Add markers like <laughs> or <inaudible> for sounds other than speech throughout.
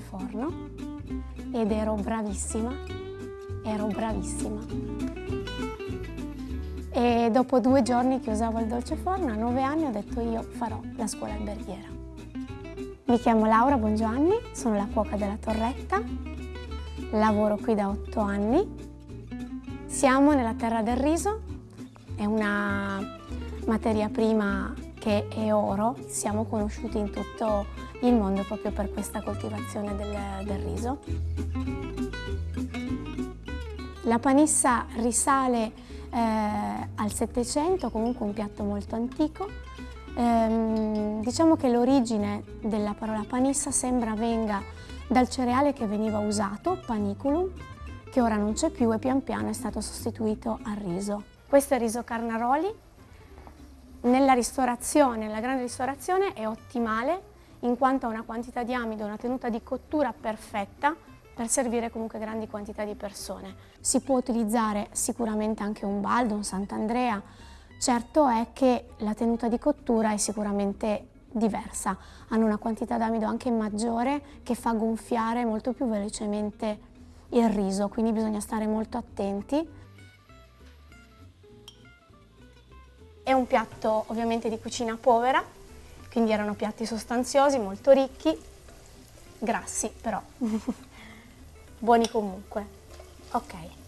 forno ed ero bravissima, ero bravissima. E dopo due giorni che usavo il dolce forno, a nove anni ho detto io farò la scuola alberghiera. Mi chiamo Laura Bongiovanni, sono la cuoca della Torretta, lavoro qui da otto anni. Siamo nella terra del riso, è una materia prima che è oro, siamo conosciuti in tutto il mondo proprio per questa coltivazione del, del riso. La panissa risale eh, al Settecento, comunque un piatto molto antico. Ehm, diciamo che l'origine della parola panissa sembra venga dal cereale che veniva usato, paniculum, che ora non c'è più e pian piano è stato sostituito al riso. Questo è il riso Carnaroli. Nella ristorazione, nella grande ristorazione è ottimale in quanto ha una quantità di amido, una tenuta di cottura perfetta per servire comunque grandi quantità di persone. Si può utilizzare sicuramente anche un baldo, un Sant'Andrea, certo è che la tenuta di cottura è sicuramente diversa, hanno una quantità d'amido anche maggiore che fa gonfiare molto più velocemente il riso, quindi bisogna stare molto attenti. È un piatto ovviamente di cucina povera, quindi erano piatti sostanziosi, molto ricchi, grassi però, <laughs> buoni comunque. Ok.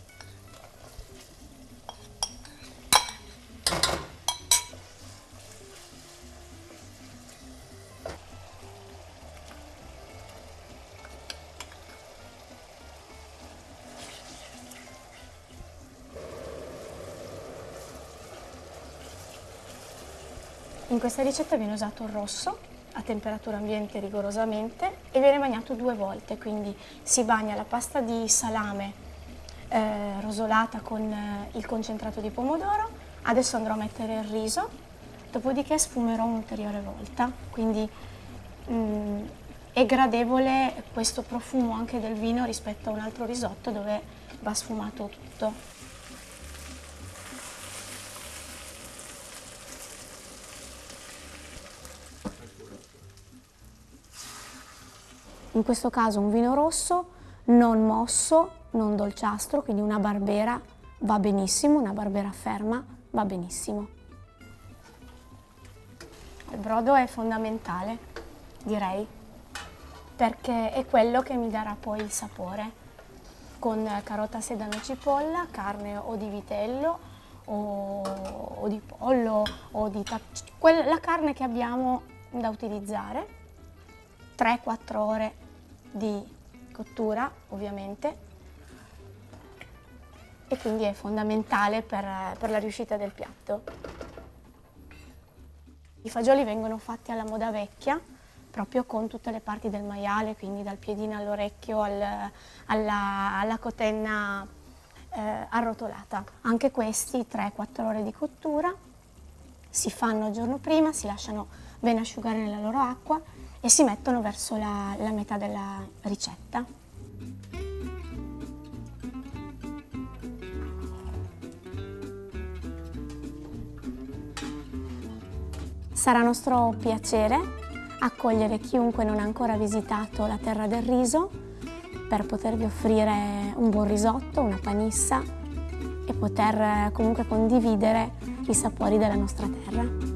In questa ricetta viene usato il rosso a temperatura ambiente rigorosamente e viene bagnato due volte, quindi si bagna la pasta di salame eh, rosolata con eh, il concentrato di pomodoro, adesso andrò a mettere il riso, dopodiché sfumerò un'ulteriore volta, quindi mh, mm, è gradevole questo profumo anche del vino rispetto a un altro risotto dove va sfumato tutto. In questo caso un vino rosso non mosso, non dolciastro, quindi una barbera va benissimo, una barbera ferma va benissimo. Il brodo è fondamentale, direi, perché è quello che mi darà poi il sapore con carota, sedano cipolla, carne o di vitello o, o di pollo o di la carne che abbiamo da utilizzare 3-4 ore di cottura ovviamente e quindi è fondamentale per, per la riuscita del piatto. I fagioli vengono fatti alla moda vecchia, proprio con tutte le parti del maiale, quindi dal piedino all'orecchio al, alla, alla, cotenna eh, arrotolata. Anche questi 3-4 ore di cottura si fanno il giorno prima, si lasciano ben asciugare nella loro acqua e si mettono verso la, la metà della ricetta. Sarà nostro piacere accogliere chiunque non ha ancora visitato la Terra del Riso per potervi offrire un buon risotto, una panissa e poter comunque condividere i sapori della nostra terra.